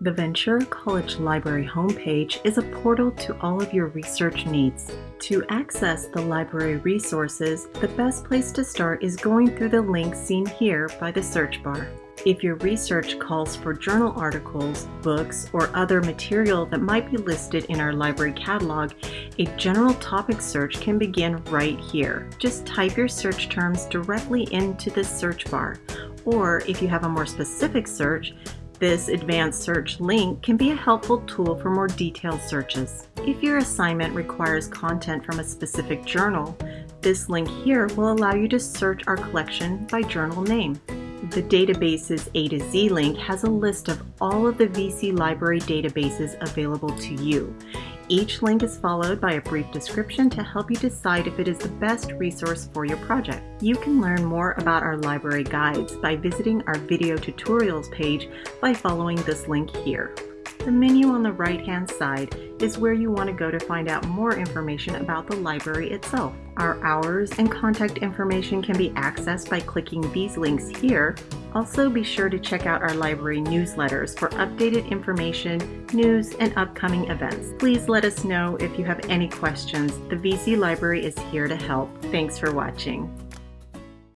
The Ventura College Library homepage is a portal to all of your research needs. To access the library resources, the best place to start is going through the link seen here by the search bar. If your research calls for journal articles, books, or other material that might be listed in our library catalog, a general topic search can begin right here. Just type your search terms directly into the search bar. Or if you have a more specific search, this advanced search link can be a helpful tool for more detailed searches. If your assignment requires content from a specific journal, this link here will allow you to search our collection by journal name. The databases A to Z link has a list of all of the VC library databases available to you. Each link is followed by a brief description to help you decide if it is the best resource for your project. You can learn more about our library guides by visiting our video tutorials page by following this link here. The menu on the right hand side is where you want to go to find out more information about the library itself. Our hours and contact information can be accessed by clicking these links here. Also be sure to check out our library newsletters for updated information, news, and upcoming events. Please let us know if you have any questions. The VC Library is here to help. Thanks for watching.